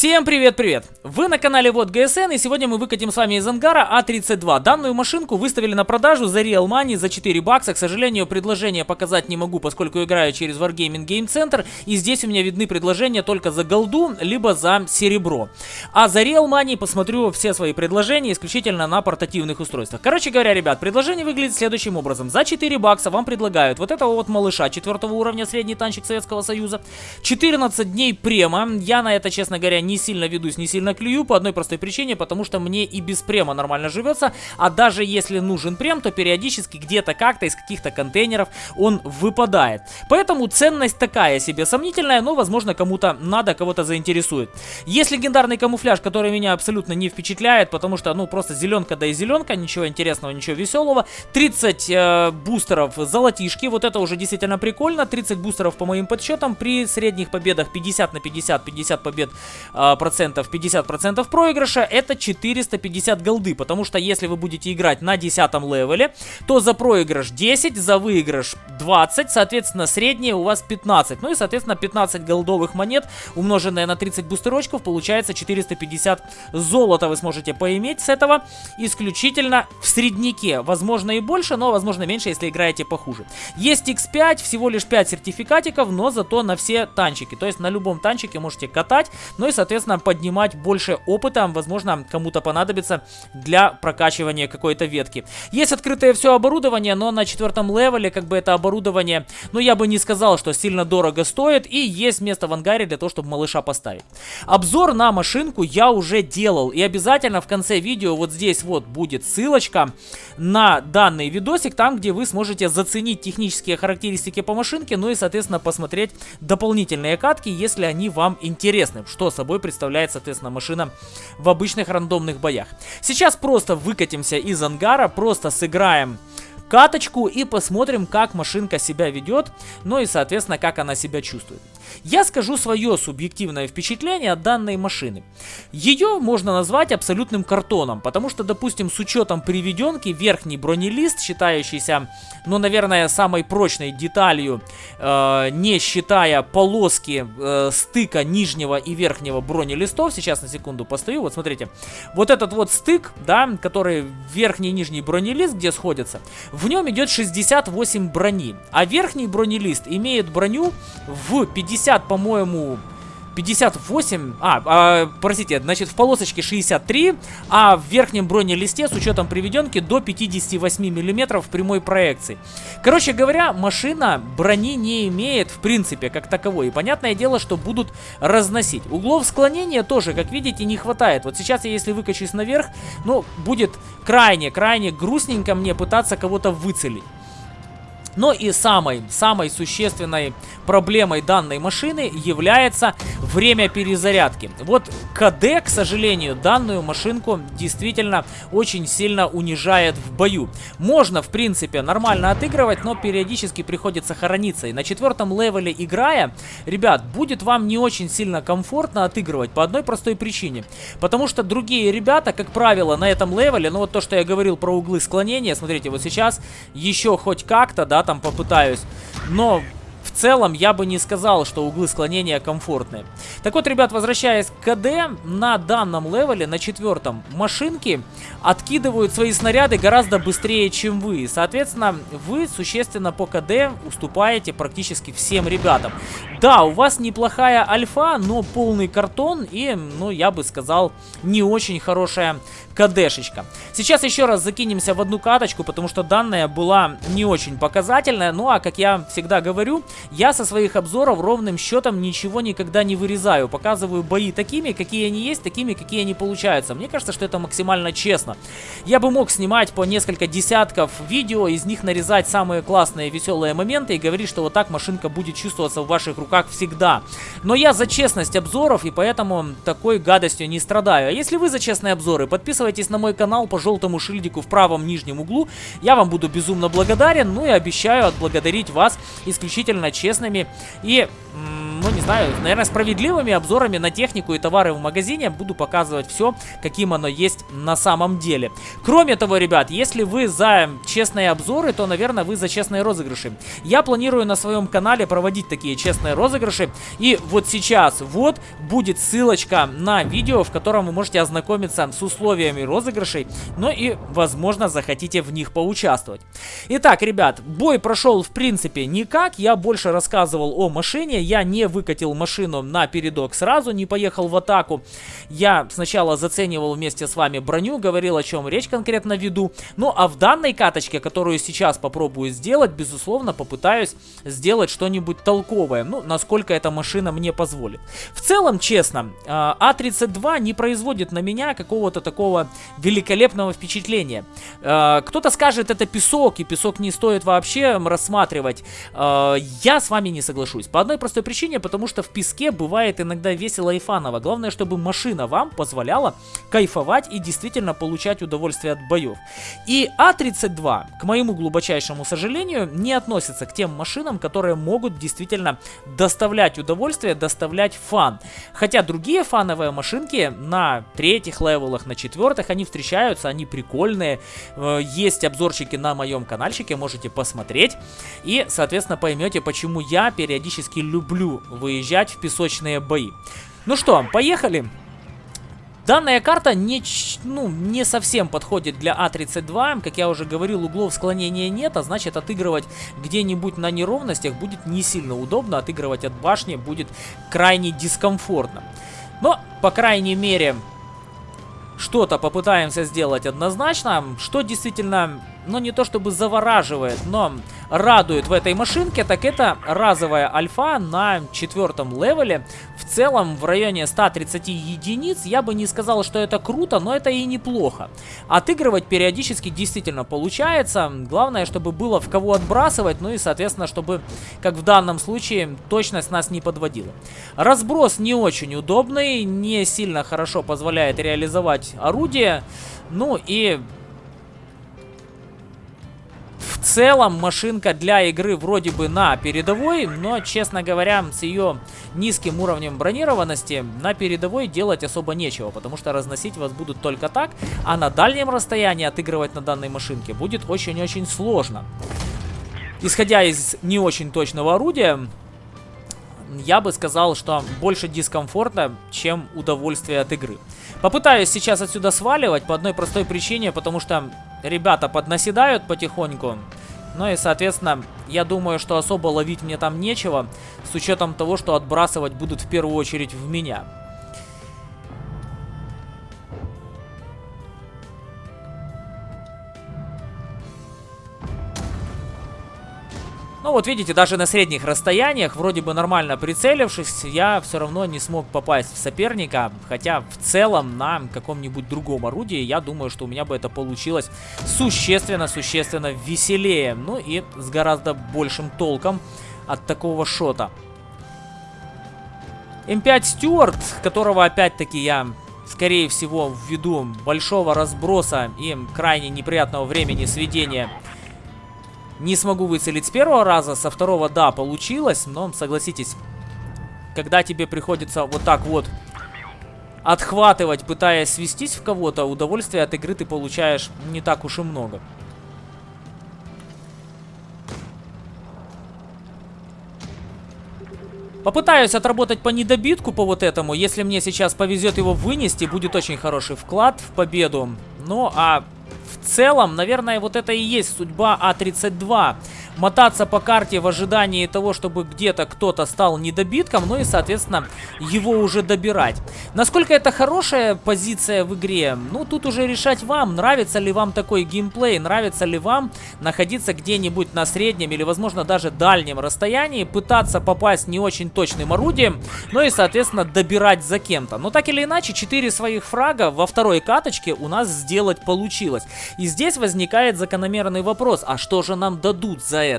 Всем привет-привет! Вы на канале Вот ГСН и сегодня мы выкатим с вами из ангара А32. Данную машинку выставили на продажу за Real Money за 4 бакса. К сожалению, предложение показать не могу, поскольку играю через Wargaming Game Center. И здесь у меня видны предложения только за голду, либо за серебро. А за Real Money посмотрю все свои предложения исключительно на портативных устройствах. Короче говоря, ребят, предложение выглядит следующим образом. За 4 бакса вам предлагают вот этого вот малыша 4 уровня, средний танчик Советского Союза. 14 дней према. Я на это, честно говоря, не сильно ведусь, не сильно клюю по одной простой причине, потому что мне и без према нормально живется, а даже если нужен прем, то периодически где-то как-то из каких-то контейнеров он выпадает. Поэтому ценность такая себе сомнительная, но возможно кому-то надо, кого-то заинтересует. Есть легендарный камуфляж, который меня абсолютно не впечатляет, потому что ну просто зеленка да и зеленка, ничего интересного, ничего веселого. 30 э, бустеров золотишки, вот это уже действительно прикольно, 30 бустеров по моим подсчетам, при средних победах 50 на 50, 50 побед э, процентов, 50 процентов проигрыша, это 450 голды, потому что если вы будете играть на 10 левеле, то за проигрыш 10, за выигрыш 20, соответственно, среднее у вас 15. Ну и, соответственно, 15 голдовых монет, умноженное на 30 бустерочков, получается 450 золота вы сможете поиметь с этого исключительно в среднике. Возможно и больше, но возможно меньше, если играете похуже. Есть X5, всего лишь 5 сертификатиков, но зато на все танчики. То есть на любом танчике можете катать, ну и, соответственно, поднимать больше опыта, возможно, кому-то понадобится для прокачивания какой-то ветки. Есть открытое все оборудование, но на четвертом левеле, как бы это оборудование, ну, я бы не сказал, что сильно дорого стоит, и есть место в ангаре для того, чтобы малыша поставить. Обзор на машинку я уже делал, и обязательно в конце видео вот здесь вот будет ссылочка на данный видосик, там, где вы сможете заценить технические характеристики по машинке, ну и, соответственно, посмотреть дополнительные катки, если они вам интересны, что собой представляет, соответственно, машина в обычных рандомных боях. Сейчас просто выкатимся из ангара, просто сыграем каточку и посмотрим, как машинка себя ведет, ну и, соответственно, как она себя чувствует. Я скажу свое субъективное впечатление от данной машины. Ее можно назвать абсолютным картоном, потому что, допустим, с учетом приведенки, верхний бронелист, считающийся, ну, наверное, самой прочной деталью, э, не считая полоски э, стыка нижнего и верхнего бронелистов, сейчас на секунду постою, вот смотрите, вот этот вот стык, да, который верхний и нижний бронелист, где сходятся, в нем идет 68 брони, а верхний бронелист имеет броню в 50 50, по-моему, 58, а, а, простите, значит в полосочке 63, а в верхнем бронелисте с учетом приведенки до 58 миллиметров прямой проекции. Короче говоря, машина брони не имеет в принципе как таковой. И понятное дело, что будут разносить. Углов склонения тоже, как видите, не хватает. Вот сейчас я если выкачусь наверх, ну, будет крайне-крайне грустненько мне пытаться кого-то выцелить. Но и самой, самой существенной проблемой данной машины является время перезарядки. Вот КД, к сожалению, данную машинку действительно очень сильно унижает в бою. Можно, в принципе, нормально отыгрывать, но периодически приходится хорониться. И на четвертом левеле играя, ребят, будет вам не очень сильно комфортно отыгрывать по одной простой причине. Потому что другие ребята, как правило, на этом левеле, ну вот то, что я говорил про углы склонения, смотрите, вот сейчас еще хоть как-то, да, там попытаюсь. Но в целом я бы не сказал, что углы склонения комфортные. Так вот, ребят, возвращаясь к КД, на данном левеле, на четвертом, машинки откидывают свои снаряды гораздо быстрее, чем вы. Соответственно, вы существенно по КД уступаете практически всем ребятам. Да, у вас неплохая альфа, но полный картон и, ну, я бы сказал, не очень хорошая КДшечка. Сейчас еще раз закинемся в одну каточку, потому что данная была не очень показательная. Ну, а как я всегда говорю, я со своих обзоров ровным счетом ничего никогда не вырезаю. Показываю бои такими, какие они есть, такими, какие они получаются. Мне кажется, что это максимально честно. Я бы мог снимать по несколько десятков видео, из них нарезать самые классные, веселые моменты и говорить, что вот так машинка будет чувствоваться в ваших руках всегда. Но я за честность обзоров и поэтому такой гадостью не страдаю. А если вы за честные обзоры, подписывайтесь на мой канал по желтому шильдику в правом нижнем углу. Я вам буду безумно благодарен, ну и обещаю отблагодарить вас исключительно честными и ну не знаю, наверное, справедливыми обзорами на технику и товары в магазине. Буду показывать все, каким оно есть на самом деле. Кроме того, ребят, если вы за честные обзоры, то, наверное, вы за честные розыгрыши. Я планирую на своем канале проводить такие честные розыгрыши. И вот сейчас вот будет ссылочка на видео, в котором вы можете ознакомиться с условиями розыгрышей, но и, возможно, захотите в них поучаствовать. Итак, ребят, бой прошел, в принципе, никак. Я больше рассказывал о машине. Я не выкатил машину на передок сразу, не поехал в атаку. Я сначала заценивал вместе с вами броню, говорил, о чем речь конкретно веду. Ну, а в данной каточке, которую сейчас попробую сделать, безусловно, попытаюсь сделать что-нибудь толковое. Ну, насколько эта машина мне позволит. В целом, честно, А32 не производит на меня какого-то такого великолепного впечатления. А, кто-то скажет, это песок, и песок не стоит вообще рассматривать. А, я с вами не соглашусь. По одной простой причине, потому что в песке бывает иногда весело и фаново. Главное, чтобы машина вам позволяла кайфовать и действительно получать удовольствие от боев. И А32, к моему глубочайшему сожалению, не относится к тем машинам, которые могут действительно доставлять удовольствие, доставлять фан. Хотя другие фановые машинки на третьих левелах, на четвертых, они встречаются, они прикольные. Э, есть обзорчики на моем каналчике, можете посмотреть. И, соответственно, поймете, почему я периодически люблю выезжать в песочные бои. Ну что, поехали! Данная карта не, ну, не совсем подходит для А32. Как я уже говорил, углов склонения нет, а значит отыгрывать где-нибудь на неровностях будет не сильно удобно. Отыгрывать от башни будет крайне дискомфортно. Но, по крайней мере, что-то попытаемся сделать однозначно, что действительно ну не то чтобы завораживает, но радует в этой машинке, так это разовая альфа на четвертом левеле. В целом в районе 130 единиц я бы не сказал, что это круто, но это и неплохо. Отыгрывать периодически действительно получается. Главное, чтобы было в кого отбрасывать, ну и соответственно, чтобы, как в данном случае, точность нас не подводила. Разброс не очень удобный, не сильно хорошо позволяет реализовать орудие. Ну и в целом машинка для игры вроде бы на передовой, но, честно говоря, с ее низким уровнем бронированности на передовой делать особо нечего, потому что разносить вас будут только так, а на дальнем расстоянии отыгрывать на данной машинке будет очень-очень сложно. Исходя из не очень точного орудия, я бы сказал, что больше дискомфорта, чем удовольствие от игры. Попытаюсь сейчас отсюда сваливать по одной простой причине, потому что ребята поднаседают потихоньку. Ну и, соответственно, я думаю, что особо ловить мне там нечего, с учетом того, что отбрасывать будут в первую очередь в меня. Ну вот видите, даже на средних расстояниях, вроде бы нормально прицелившись, я все равно не смог попасть в соперника. Хотя в целом на каком-нибудь другом орудии, я думаю, что у меня бы это получилось существенно-существенно веселее. Ну и с гораздо большим толком от такого шота. М5 Стюарт, которого опять-таки я скорее всего, ввиду большого разброса и крайне неприятного времени сведения не смогу выцелить с первого раза, со второго, да, получилось, но, согласитесь, когда тебе приходится вот так вот отхватывать, пытаясь свестись в кого-то, удовольствие от игры ты получаешь не так уж и много. Попытаюсь отработать по недобитку по вот этому. Если мне сейчас повезет его вынести, будет очень хороший вклад в победу. Ну, а в целом, наверное, вот это и есть судьба А-32 мотаться по карте в ожидании того, чтобы где-то кто-то стал недобитком, ну и, соответственно, его уже добирать. Насколько это хорошая позиция в игре, ну, тут уже решать вам, нравится ли вам такой геймплей, нравится ли вам находиться где-нибудь на среднем или, возможно, даже дальнем расстоянии, пытаться попасть не очень точным орудием, ну и, соответственно, добирать за кем-то. Но так или иначе, 4 своих фрага во второй каточке у нас сделать получилось. И здесь возникает закономерный вопрос, а что же нам дадут за это.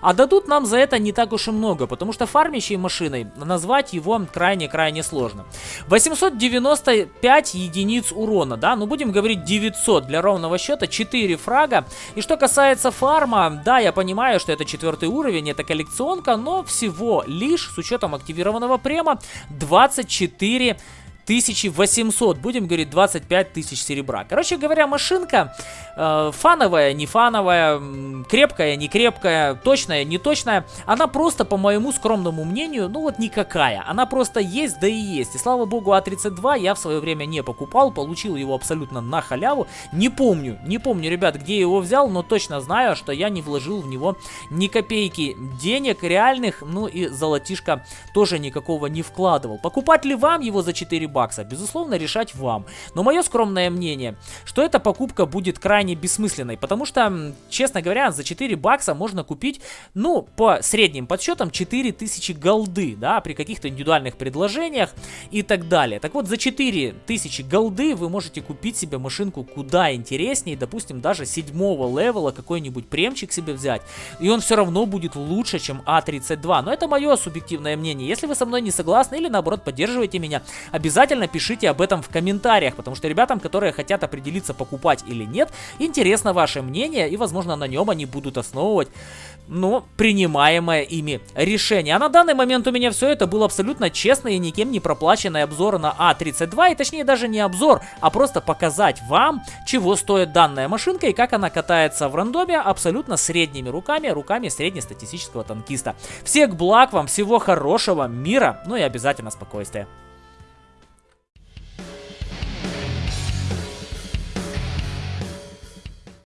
А дадут нам за это не так уж и много, потому что фармящей машиной назвать его крайне-крайне сложно. 895 единиц урона, да, ну будем говорить 900 для ровного счета, 4 фрага. И что касается фарма, да, я понимаю, что это четвертый уровень, это коллекционка, но всего лишь с учетом активированного према 24 1800, будем говорить 25 тысяч серебра. Короче говоря, машинка э, фановая, не фановая, крепкая, не крепкая, точная, не точная. Она просто, по моему скромному мнению, ну вот никакая. Она просто есть, да и есть. И слава богу, А32 я в свое время не покупал, получил его абсолютно на халяву. Не помню, не помню, ребят, где его взял, но точно знаю, что я не вложил в него ни копейки денег реальных, ну и золотишко тоже никакого не вкладывал. Покупать ли вам его за 4 бакса. Безусловно, решать вам. Но мое скромное мнение, что эта покупка будет крайне бессмысленной, потому что, честно говоря, за 4 бакса можно купить, ну, по средним подсчетам, 4000 голды, да, при каких-то индивидуальных предложениях и так далее. Так вот, за 4000 голды вы можете купить себе машинку куда интереснее, допустим, даже седьмого левела какой-нибудь премчик себе взять, и он все равно будет лучше, чем А32. Но это мое субъективное мнение. Если вы со мной не согласны или наоборот поддерживаете меня, обязательно обязательно пишите об этом в комментариях, потому что ребятам, которые хотят определиться, покупать или нет, интересно ваше мнение, и, возможно, на нем они будут основывать, ну, принимаемое ими решение. А на данный момент у меня все это был абсолютно честный и никем не проплаченный обзор на А32, и точнее даже не обзор, а просто показать вам, чего стоит данная машинка и как она катается в рандоме абсолютно средними руками, руками среднестатистического танкиста. Всех благ вам, всего хорошего, мира, ну и обязательно спокойствия.